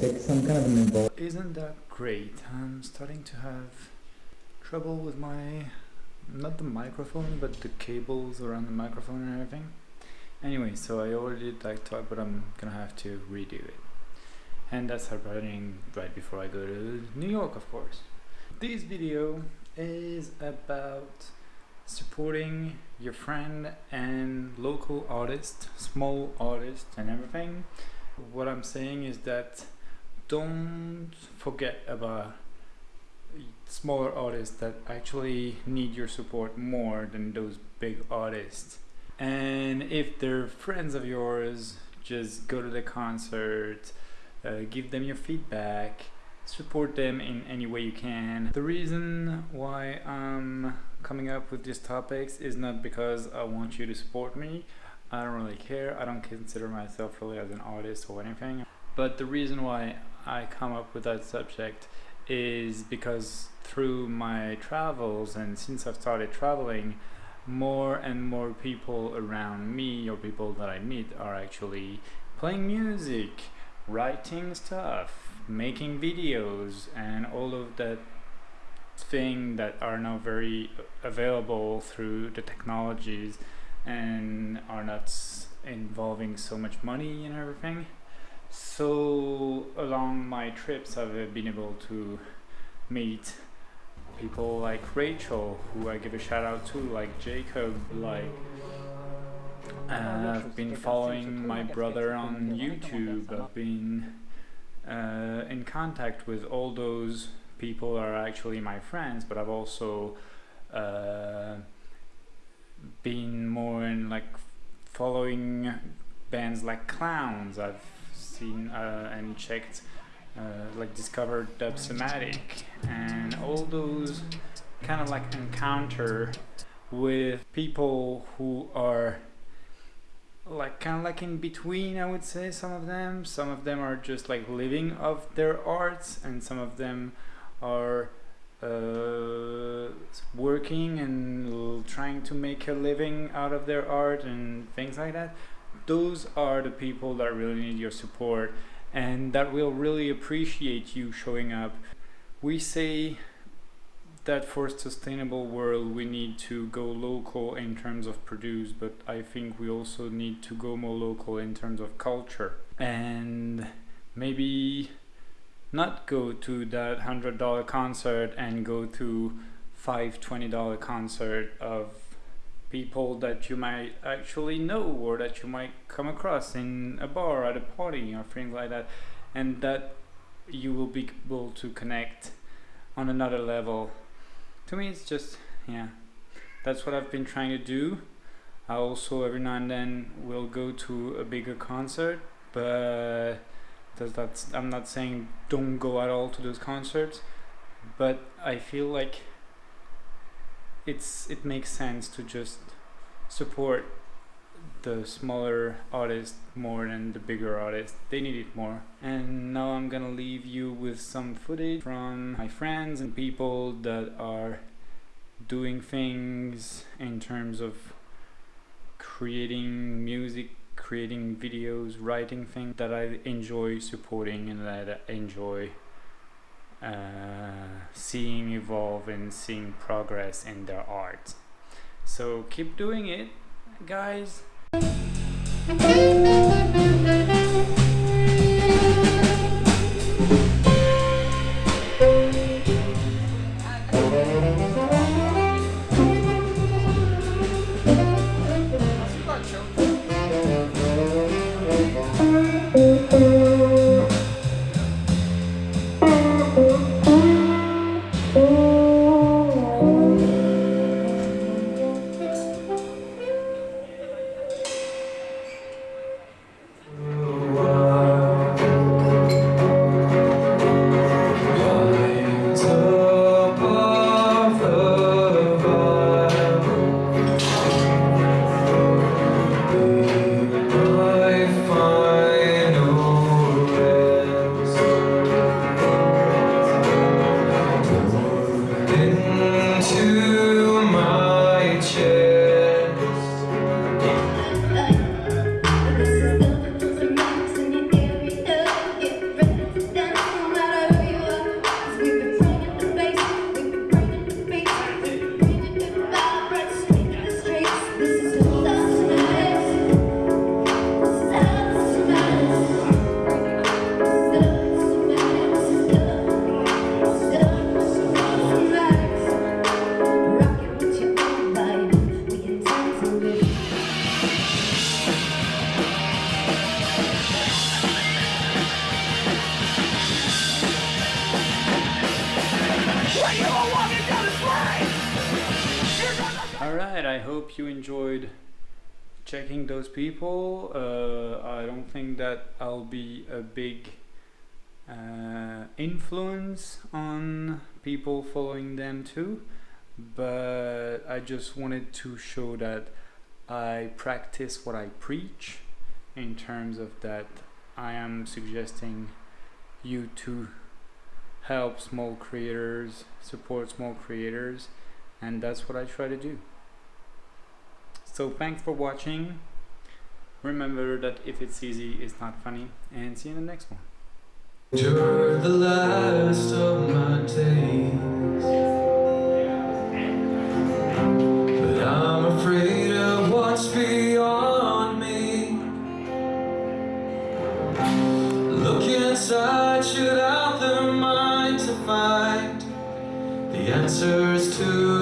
take some kind of an involved. Isn't that great? I'm starting to have trouble with my, not the microphone, but the cables around the microphone and everything. Anyway, so I already did that talk, but I'm gonna have to redo it. And that's happening right before I go to New York, of course. This video is about supporting your friend and local artist, small artist and everything. What I'm saying is that don't forget about smaller artists that actually need your support more than those big artists. And if they're friends of yours, just go to the concert, uh, give them your feedback, support them in any way you can. The reason why I'm coming up with these topics is not because I want you to support me. I don't really care. I don't consider myself really as an artist or anything. But the reason why I come up with that subject is because through my travels and since I've started traveling, more and more people around me or people that I meet are actually playing music, writing stuff, making videos and all of that thing that are now very available through the technologies and are not involving so much money and everything. So along my trips I've been able to meet people like Rachel who I give a shout out to like Jacob like uh, I've been following my brother on YouTube. I've been uh, in contact with all those people are actually my friends but I've also uh, been more in like following bands like Clowns. I've seen uh, and checked uh, like discovered Dubsomatic and all those kind of like encounter with people who are like kind of like in between I would say some of them. Some of them are just like living of their arts and some of them are uh, working and trying to make a living out of their art and things like that those are the people that really need your support and that will really appreciate you showing up. We say that for a sustainable world we need to go local in terms of produce but I think we also need to go more local in terms of culture. And maybe not go to that hundred dollar concert and go to five twenty dollar concert of people that you might actually know or that you might come across in a bar at a party or things like that and that you will be able to connect on another level. To me it's just yeah that's what I've been trying to do. I also every now and then will go to a bigger concert but that's I'm not saying don't go at all to those concerts but I feel like it's it makes sense to just support the smaller artists more than the bigger artists. They need it more. And now I'm gonna leave you with some footage from my friends and people that are doing things in terms of creating music creating videos writing things that I enjoy supporting and that I enjoy uh, seeing evolve and seeing progress in their art. So keep doing it guys Alright, I hope you enjoyed checking those people. Uh, I don't think that I'll be a big uh, influence on people following them too, but I just wanted to show that I practice what I preach in terms of that I am suggesting you to help small creators, support small creators, and that's what I try to do. So thanks for watching. Remember that if it's easy, it's not funny, and see you in the next one. the last of my days But I'm afraid of what's beyond me Look inside, shoot out their mind to find The answers to the